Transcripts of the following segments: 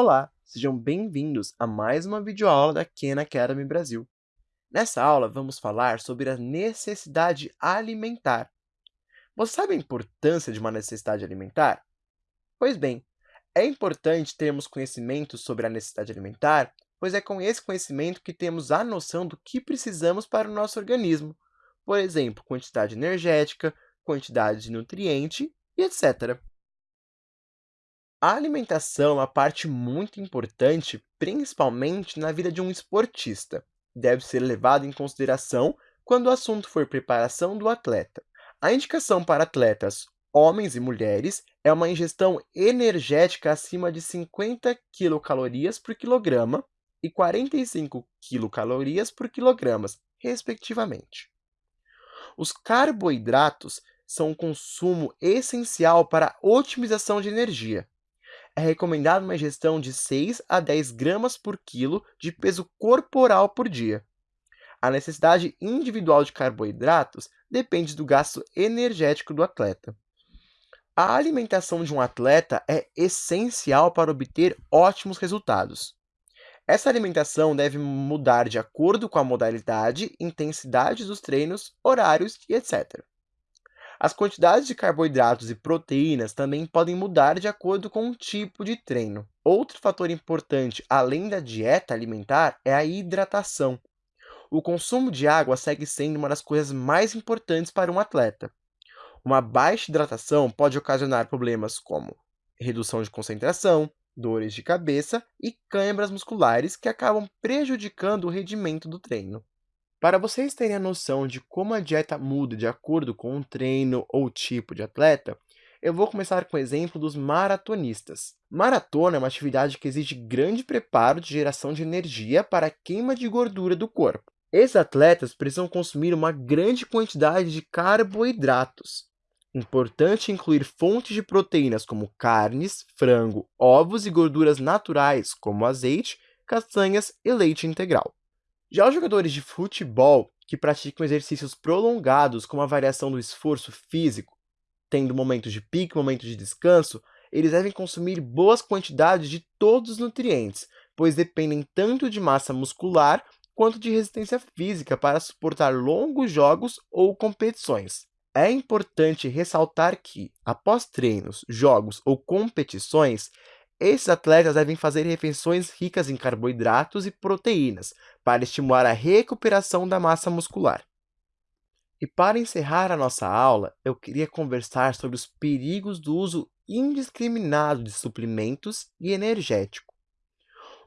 Olá, sejam bem-vindos a mais uma videoaula da Khan Academy Brasil. Nessa aula, vamos falar sobre a necessidade alimentar. Você sabe a importância de uma necessidade alimentar? Pois bem, é importante termos conhecimento sobre a necessidade alimentar, pois é com esse conhecimento que temos a noção do que precisamos para o nosso organismo, por exemplo, quantidade energética, quantidade de nutriente e etc. A alimentação é uma parte muito importante, principalmente na vida de um esportista. Deve ser levado em consideração quando o assunto for preparação do atleta. A indicação para atletas, homens e mulheres, é uma ingestão energética acima de 50 quilocalorias por quilograma e 45 quilocalorias por quilogramas, respectivamente. Os carboidratos são um consumo essencial para a otimização de energia é recomendada uma ingestão de 6 a 10 gramas por quilo de peso corporal por dia. A necessidade individual de carboidratos depende do gasto energético do atleta. A alimentação de um atleta é essencial para obter ótimos resultados. Essa alimentação deve mudar de acordo com a modalidade, intensidade dos treinos, horários e etc. As quantidades de carboidratos e proteínas também podem mudar de acordo com o tipo de treino. Outro fator importante, além da dieta alimentar, é a hidratação. O consumo de água segue sendo uma das coisas mais importantes para um atleta. Uma baixa hidratação pode ocasionar problemas como redução de concentração, dores de cabeça e câimbras musculares que acabam prejudicando o rendimento do treino. Para vocês terem a noção de como a dieta muda de acordo com o treino ou tipo de atleta, eu vou começar com o exemplo dos maratonistas. Maratona é uma atividade que exige grande preparo de geração de energia para a queima de gordura do corpo. Esses atletas precisam consumir uma grande quantidade de carboidratos. Importante incluir fontes de proteínas como carnes, frango, ovos e gorduras naturais como azeite, castanhas e leite integral. Já os jogadores de futebol que praticam exercícios prolongados com a variação do esforço físico, tendo momentos de pico momentos de descanso, eles devem consumir boas quantidades de todos os nutrientes, pois dependem tanto de massa muscular quanto de resistência física para suportar longos jogos ou competições. É importante ressaltar que, após treinos, jogos ou competições, esses atletas devem fazer refeições ricas em carboidratos e proteínas para estimular a recuperação da massa muscular. E para encerrar a nossa aula, eu queria conversar sobre os perigos do uso indiscriminado de suplementos e energético.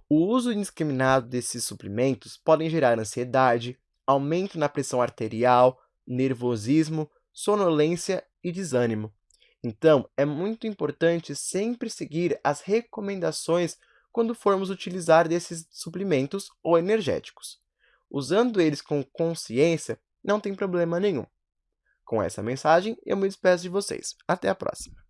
O uso indiscriminado desses suplementos podem gerar ansiedade, aumento na pressão arterial, nervosismo, sonolência e desânimo. Então, é muito importante sempre seguir as recomendações quando formos utilizar desses suplementos ou energéticos. Usando eles com consciência, não tem problema nenhum. Com essa mensagem, eu me despeço de vocês. Até a próxima!